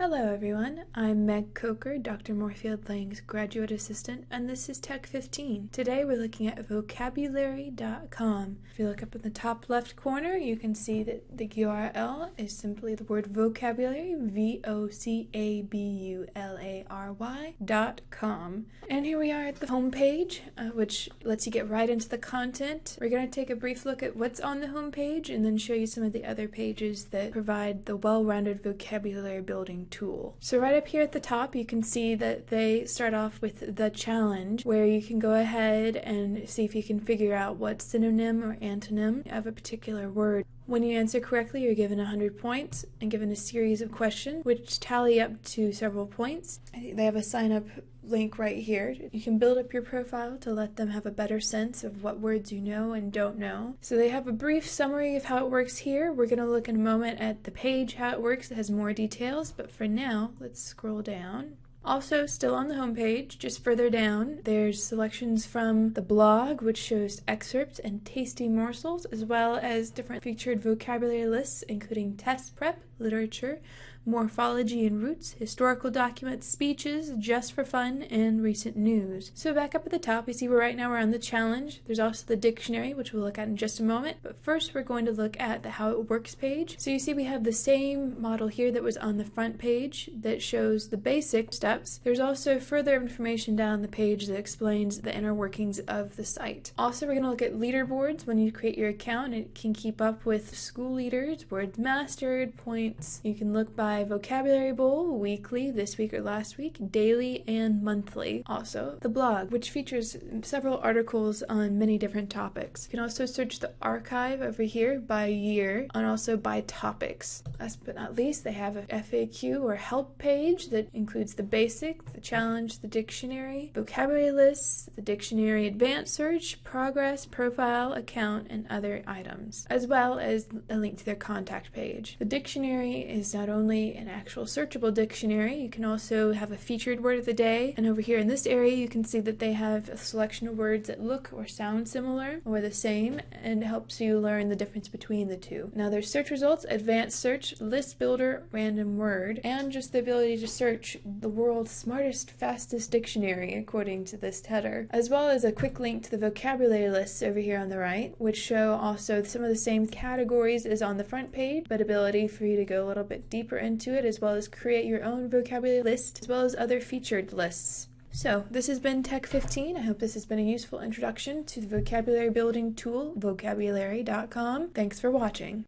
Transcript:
Hello everyone, I'm Meg Coker, Dr. Moorefield Lang's graduate assistant, and this is Tech 15. Today we're looking at vocabulary.com. If you look up in the top left corner, you can see that the URL is simply the word vocabulary, V-O-C-A-B-U-L-A-R-Y dot com. And here we are at the homepage, uh, which lets you get right into the content. We're going to take a brief look at what's on the homepage and then show you some of the other pages that provide the well-rounded vocabulary building tool. So right up here at the top you can see that they start off with the challenge where you can go ahead and see if you can figure out what synonym or antonym of a particular word. When you answer correctly, you're given 100 points and given a series of questions which tally up to several points. They have a sign up link right here. You can build up your profile to let them have a better sense of what words you know and don't know. So they have a brief summary of how it works here. We're going to look in a moment at the page, how it works. It has more details, but for now, let's scroll down. Also, still on the homepage, just further down, there's selections from the blog, which shows excerpts and tasty morsels, as well as different featured vocabulary lists, including test prep, literature, morphology and roots, historical documents, speeches, just for fun, and recent news. So back up at the top, you see we're right now we're on the challenge. There's also the dictionary, which we'll look at in just a moment. But first, we're going to look at the how it works page. So you see we have the same model here that was on the front page that shows the basic steps. There's also further information down the page that explains the inner workings of the site. Also, we're going to look at leaderboards. When you create your account, it can keep up with school leaders, words mastered, points. You can look by Vocabulary Bowl weekly, this week or last week, daily and monthly. Also, the blog, which features several articles on many different topics. You can also search the archive over here by year and also by topics. Last but not least, they have a FAQ or help page that includes the basic, the challenge, the dictionary, vocabulary lists, the dictionary advanced search, progress, profile, account, and other items, as well as a link to their contact page. The dictionary is not only an actual searchable dictionary. You can also have a featured word of the day. And over here in this area, you can see that they have a selection of words that look or sound similar or the same and helps you learn the difference between the two. Now there's search results, advanced search, list builder, random word, and just the ability to search the world's smartest, fastest dictionary according to this header, as well as a quick link to the vocabulary lists over here on the right, which show also some of the same categories as on the front page, but ability for you to go a little bit deeper into it as well as create your own vocabulary list as well as other featured lists. So, this has been Tech 15. I hope this has been a useful introduction to the vocabulary building tool, vocabulary.com. Thanks for watching.